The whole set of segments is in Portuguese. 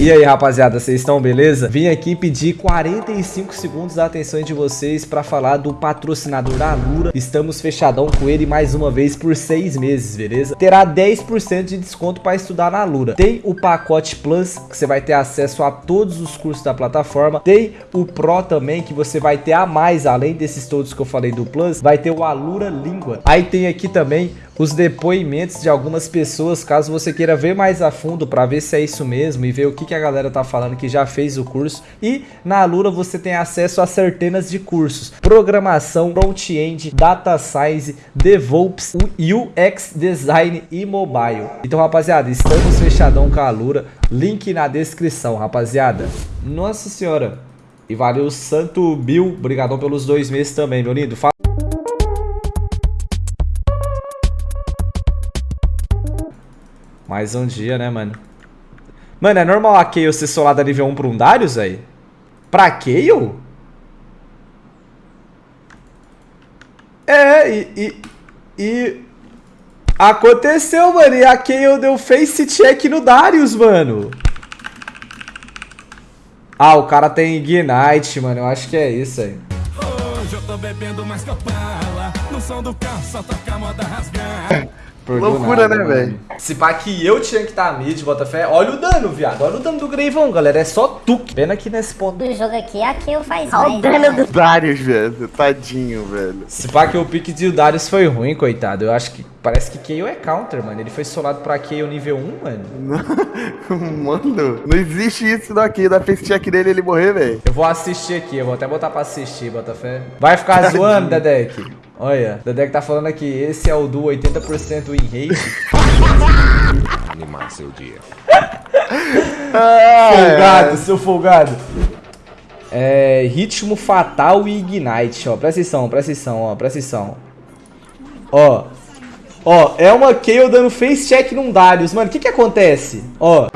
E aí, rapaziada, vocês estão beleza? Vim aqui pedir 45 segundos da atenção de vocês para falar do patrocinador da. Estamos fechadão com ele mais uma vez por seis meses, beleza? Terá 10% de desconto para estudar na Lura. Tem o pacote Plus, que você vai ter acesso a todos os cursos da plataforma. Tem o Pro também, que você vai ter a mais, além desses todos que eu falei do Plus, vai ter o Alura Língua. Aí tem aqui também os depoimentos de algumas pessoas, caso você queira ver mais a fundo para ver se é isso mesmo e ver o que, que a galera tá falando que já fez o curso. E na Alura você tem acesso a centenas de cursos, programação, front-end, data science, DevOps, UX design e mobile. Então, rapaziada, estamos fechadão com a Alura, link na descrição, rapaziada. Nossa senhora. E valeu Santo Bill, obrigadão pelos dois meses também, meu lindo. Mais um dia, né, mano? Mano, é normal a Kayle ser solada nível 1 pra um Darius, aí? Pra Kayle? É, e, e, e... Aconteceu, mano. E a Kayle deu face check no Darius, mano. Ah, o cara tem Ignite, mano. Eu acho que é isso aí. Hoje eu tô bebendo mais copala. No som do carro só toca moda Loucura, nada, né, velho? Se pá que eu tinha que estar tá mid, Botafé. Olha o dano, viado. Olha o dano do Greivão, galera. É só tuque. Pena que nesse ponto. Do jogo aqui, a Kayle faz Olha o dano do Darius, velho. Tadinho, velho. Se pá que o pique de Darius foi ruim, coitado. Eu acho que parece que Kayle é counter, mano. Ele foi solado pra Kayle nível 1, mano. mano, não existe isso daqui. Da face check dele ele morrer, velho. Eu vou assistir aqui. Eu vou até botar pra assistir, Botafé. Vai ficar zoando, Dedek. Olha, Dedek tá falando aqui, esse é o do 80% em hate. Animar seu dia. folgado, seu folgado. É, ritmo fatal e ignite, ó. Presta atenção, presta atenção, ó. Presta atenção. Ó. Ó, é uma Kayle dando face check num Darius. Mano, o que que acontece? Ó.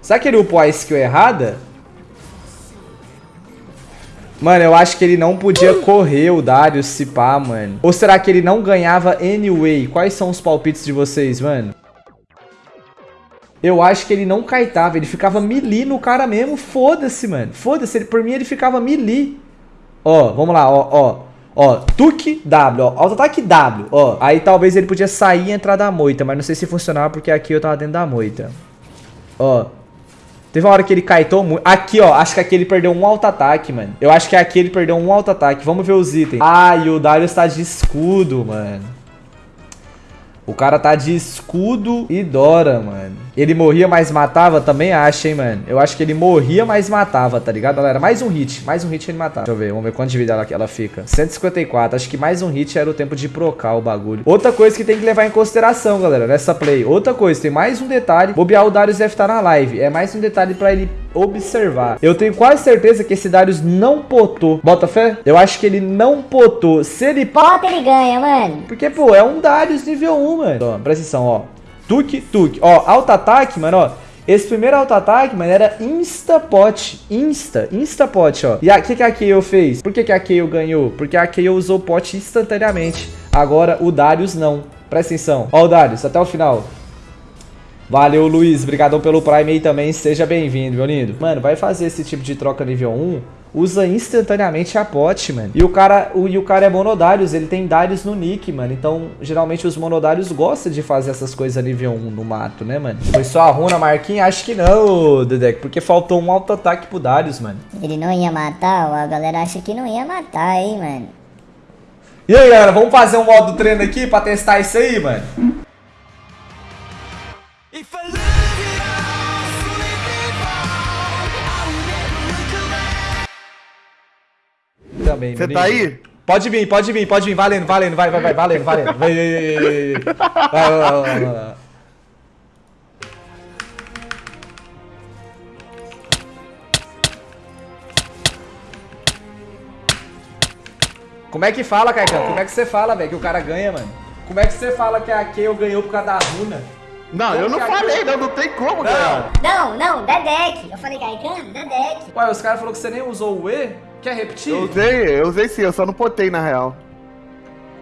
Será que ele upou a skill errada? Mano, eu acho que ele não podia correr o Darius se pá, mano. Ou será que ele não ganhava anyway? Quais são os palpites de vocês, mano? Eu acho que ele não caetava, ele ficava melee no cara mesmo. Foda-se, mano. Foda-se, por mim ele ficava melee. Ó, vamos lá, ó, ó. Ó, Tuk W, ó, auto-ataque W, ó. Aí talvez ele podia sair e entrar da moita, mas não sei se funcionava porque aqui eu tava dentro da moita. Ó, Teve uma hora que ele kaitou muito. Aqui, ó. Acho que aqui ele perdeu um auto-ataque, mano. Eu acho que aqui ele perdeu um auto-ataque. Vamos ver os itens. E o Darius tá de escudo, mano. O cara tá de escudo e Dora, mano. Ele morria, mas matava? Também acho, hein, mano. Eu acho que ele morria, mas matava, tá ligado, galera? Mais um hit. Mais um hit ele matava. Deixa eu ver. Vamos ver quanto de vida ela, ela fica. 154. Acho que mais um hit era o tempo de procar o bagulho. Outra coisa que tem que levar em consideração, galera, nessa play. Outra coisa, tem mais um detalhe. Bobear o Darius deve estar na live. É mais um detalhe pra ele observar. Eu tenho quase certeza que esse Darius não potou. Bota fé? Eu acho que ele não potou. Se ele... Pota, ele ganha, mano. Porque, pô, é um Darius nível 1, mano. Ó, presta atenção, ó. Tuk, tuk. Ó, auto-ataque, mano, ó. Esse primeiro auto-ataque, mano, era insta-pot. Insta, insta-pot, ó. E o que, que a fez? Por que, que a Kayle ganhou? Porque a Kayle usou pot instantaneamente. Agora, o Darius não. Presta atenção. Ó o Darius, até o final. Valeu, Luiz. Obrigadão pelo Prime aí também. Seja bem-vindo, meu lindo. Mano, vai fazer esse tipo de troca nível 1 usa instantaneamente a pot, mano. E o cara, o, e o cara é monodários, ele tem Darius no nick, mano. Então, geralmente os monodários gostam de fazer essas coisas nível 1 no mato, né, mano? Foi só a runa, Marquinhos? Acho que não, Dedek, porque faltou um auto-ataque pro Darius, mano. Ele não ia matar? A galera acha que não ia matar, hein, mano. E aí, galera, vamos fazer um modo treino aqui pra testar isso aí, mano? Também. Você tá aí? Pode vir, pode vir, pode vir. Valendo, valendo, vai, vai, vai, valendo, valendo. Vai, vai, vai, vai, vai. Como é que fala, Caicão? Como é que você fala, velho, que o cara ganha, mano? Como é que você fala que a Kayle ganhou por causa da runa? Não, como eu não falei, não, não tem como não. ganhar. Não, não, Dedek. Eu falei Gaikan, Dedek. Ué, os caras falaram que você nem usou o E? Quer repetir? Eu usei, eu usei sim, eu só não potei na real.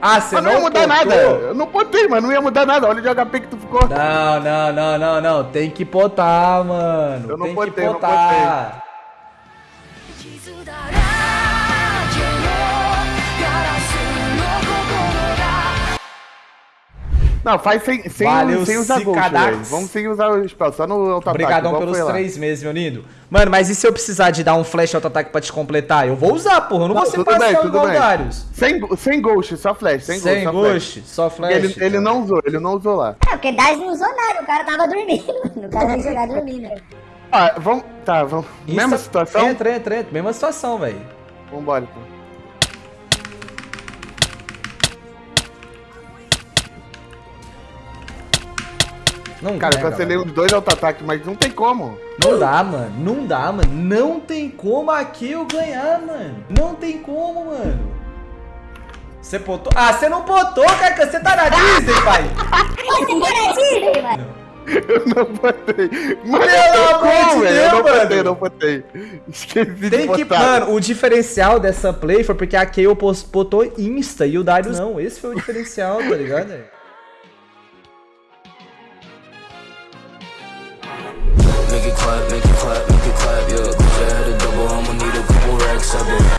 Ah, você Mas não não ia mudar botou? nada. Eu não botei, mano. Não ia mudar nada. Olha o de HP que tu ficou. Não, não, não, não, não. Tem que botar, mano. Eu não Tem botei, que eu não botar. Não, faz sem, sem, Valeu, sem usar velho. Vamos sem usar o spell, só no auto-ataque. Obrigadão pelos três meses, meu lindo. Mano, mas e se eu precisar de dar um flash auto-ataque pra te completar? Eu vou usar, porra. Eu não, Não, vou ser parcial igual o. Darius. Sem, sem Ghost, só flash. Sem, Sem Ghost, só flash. ghost, só flash. Ele, ele não usou, ele não usou lá. É, porque Daz não usou nada, o cara tava dormindo, mano. O cara vai jogar dormindo. Ah, vamos. Tá, vamos. Mesma situação? Entra, entra, entra. Mesma situação, velho. Vambora, então. Não Cara, eu cancelei mano. uns dois auto-ataques, mas não tem como. Não dá, mano. Não dá, mano. Não tem como aqui eu ganhar, mano. Não tem como, mano. Você botou. Ah, você não botou, cara. Você tá na Disney, pai. Você tá na Disney, mano. Eu não botei. Mas Pelo não tem amor de como, velho. Eu não Deus, botei, mano. não botei. Esqueci de Tem que, botar. mano, o diferencial dessa play foi porque a Kayle botou Insta e o Darius não. Esse foi o diferencial, tá ligado? Make it clap, make it clap, make it clap, yeah. Cause I had a double, I'ma need a couple racks, I bet.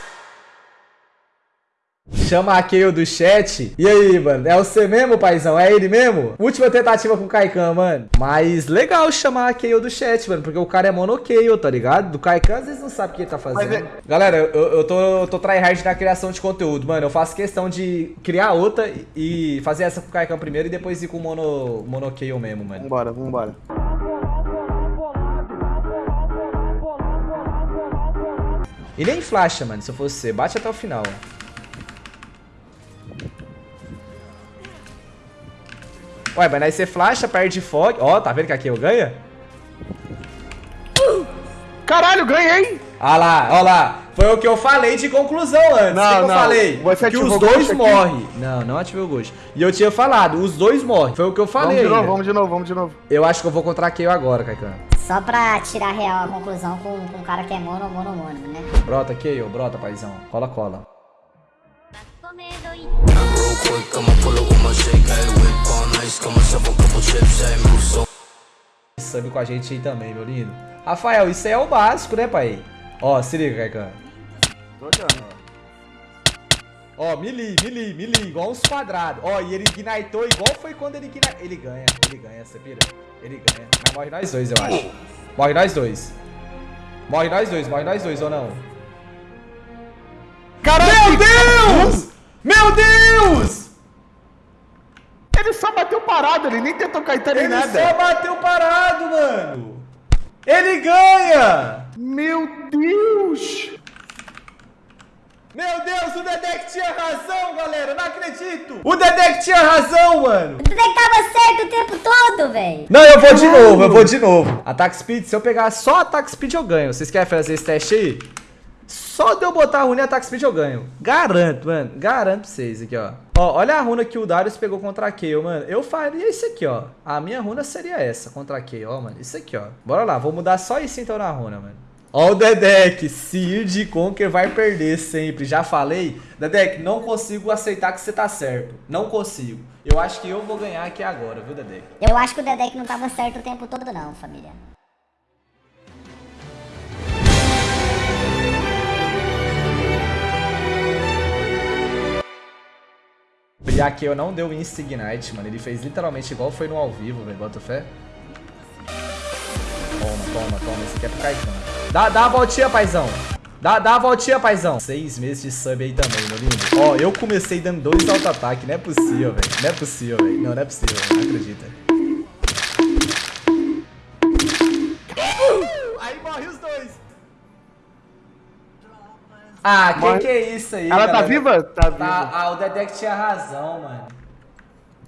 Chama a Kayle do chat. E aí, mano? É você mesmo, paizão? É ele mesmo? Última tentativa com o Kaikan, mano. Mas legal chamar a Kayle do chat, mano. Porque o cara é mono Kayle, tá ligado? Do Kaikan, às vezes não sabe o que ele tá fazendo. Mas é- Galera, eu, eu tô, eu tô tryhard na criação de conteúdo, mano. Eu faço questão de criar outra e e fazer essa com o Kaikan primeiro e depois ir com o mono, mono Kayle mesmo, mano. Vambora, vambora. E nem flasha, mano, se eu fosse você. Bate até o final. Ué, mas aí você flasha, perde fog. Ó, tá vendo que aqui eu ganha? Caralho, ganhei! Ah lá, ó lá. Foi o que eu falei de conclusão antes. Não, que, que eu não. falei? Você que os dois morrem. Não, não ativei o ghost. E eu tinha falado, os dois morrem. Foi o que eu falei. Vamos de novo, ainda. vamos de novo, vamos de novo. Eu acho que eu vou contra a Kayle agora, Kaikan. Só pra tirar real a conclusão com, com um cara que é mono, mono, mono, né? Brota, Kayle, brota, paizão. Cola, cola. Sub com a gente aí também, meu lindo. Rafael, isso aí é o básico, né, pai? Ó, se liga, Kaikan. Tô olhando. Ó, melee, melee, melee, igual uns quadrados. Ó, e ele ignitou igual foi quando ele ignitou. Ele ganha, ele ganha, pira? Ele ganha. Mas morre nós dois, eu acho. Morre nós dois. Morre nós dois, morre nós dois ou não? Caralho! Meu Deus! Meu Deus! Ele só bateu parado, ele nem tentou Ele nem só nada. bateu parado, mano. Ele ganha! Meu Deus! Meu Deus, o Dedek tinha razão, galera. Não acredito. O Dedek tinha razão, mano. Tu que tava certo o tempo todo, velho. Não, eu vou de novo, eu vou de novo. Ataque speed, se eu pegar só ataque speed eu ganho. Vocês querem fazer esse teste aí? Só de eu botar a runa em ataque speed eu ganho. Garanto, mano. Garanto pra vocês aqui, ó. Ó, olha a runa que o Darius pegou contra a Kayle, mano. Eu faria isso aqui, ó. A minha runa seria essa contra a Kayle, ó, mano. Isso aqui, ó. Bora lá, vou mudar só isso então na runa, mano. Ó o Dedek, Seed Conquer vai perder sempre. Já falei. Dedek, não consigo aceitar que você tá certo. Não consigo. Eu acho que eu vou ganhar aqui agora, viu, Dedek? Eu acho que o Dedek não tava certo o tempo todo, não, família. Eu não deu Insta Ignite, mano. Ele fez literalmente igual foi no ao vivo, velho. Bota fé. Toma, toma, toma. Esse aqui é pro Caetano. Dá, dá a voltinha, paizão. Dá, dá a voltinha, paizão. Seis meses de sub aí também, meu lindo. Ó, eu comecei dando dois auto-ataque. Não é possível, velho. Não é possível, velho. Não, não é possível. Não acredita. Aí morre os dois. Ah, que Morre. que é isso aí, Ela tá galera? viva? Tá viva. Tá, ah, o Dedek tinha razão, mano.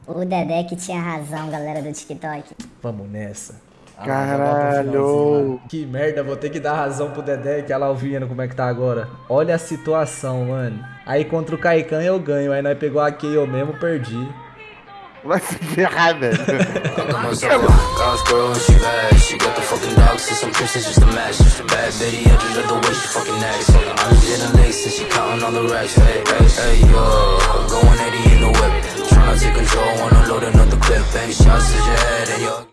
O Dedek tinha razão, galera do TikTok. Vamos nessa. Ah, Caralho. pro finalzinho, mano. Que merda, vou ter que dar razão pro Dedek. Olha lá o Viano como é que tá agora. Olha a situação, mano. Aí contra o Kaikan eu ganho. Aí nós pegou a Kayle mesmo, perdi. Vai se ferrar, velho.